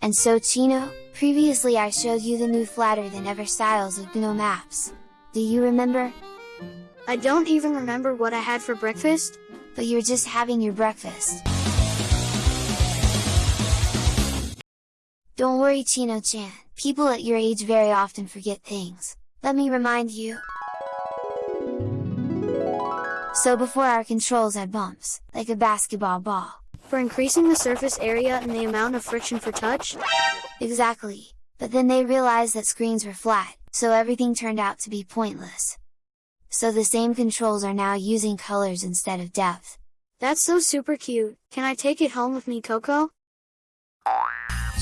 And so Chino, previously I showed you the new flatter than ever styles of GNOME apps. Do you remember? I don't even remember what I had for breakfast. But you're just having your breakfast. Don't worry Chino-chan, people at your age very often forget things. Let me remind you. So before our controls had bumps, like a basketball ball. For increasing the surface area and the amount of friction for touch? Exactly, but then they realized that screens were flat, so everything turned out to be pointless. So the same controls are now using colors instead of depth. That's so super cute, can I take it home with me Coco?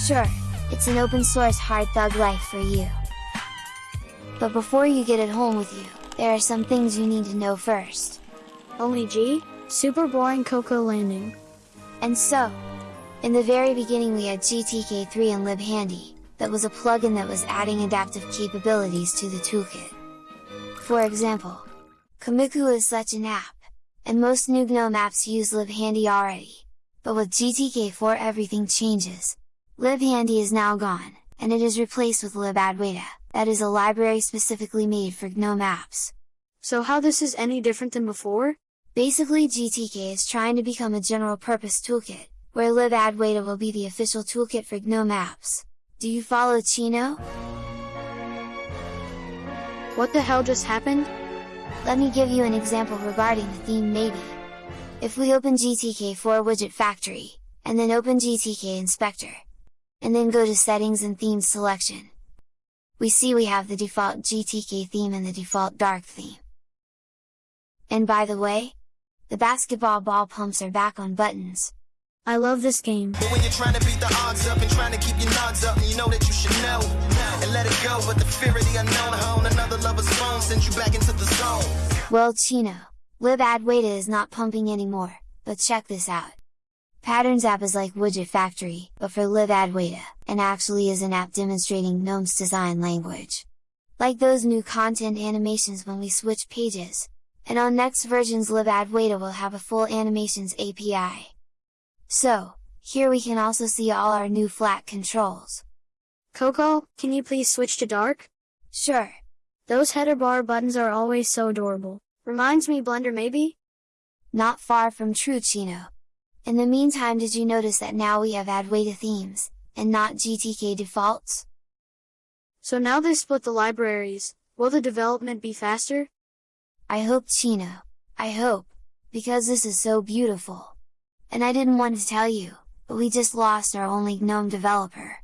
Sure, it's an open source hard thug life for you. But before you get it home with you, there are some things you need to know first. Only G? Super boring Coco landing. And so, in the very beginning we had GTK3 and libhandy, that was a plugin that was adding adaptive capabilities to the toolkit. For example, Komikku is such an app, and most new GNOME apps use libhandy already, but with GTK4 everything changes. libhandy is now gone, and it is replaced with libadwaita, that is a library specifically made for GNOME apps. So how this is any different than before? Basically GTK is trying to become a general purpose toolkit, where libadwaita will be the official toolkit for GNOME apps. Do you follow Chino? What the hell just happened? Let me give you an example regarding the theme maybe. If we open GTK4 Widget Factory, and then open GTK Inspector, and then go to Settings and Theme selection, we see we have the default GTK theme and the default dark theme. And by the way, the basketball ball pumps are back on buttons. I love this game. But when you're trying to beat the odds up and trying to keep your nods up, you know that you should know and let it go. But the fear of the unknown, hone another lover's phone sends you back into the zone. Well, Chino, libadwaita is not pumping anymore, but check this out. Patterns app is like Widget Factory, but for libadwaita, and actually is an app demonstrating GNOME's design language. Like those new content animations when we switch pages, and on next versions libadwaita will have a full animations API. So, here we can also see all our new flat controls. Coco, can you please switch to dark? Sure. Those header bar buttons are always so adorable. Reminds me Blender maybe? Not far from true Chino. In the meantime did you notice that now we have Adwaita themes, and not GTK defaults? So now they split the libraries, will the development be faster? I hope Chino, I hope, because this is so beautiful. And I didn't want to tell you, but we just lost our only GNOME developer.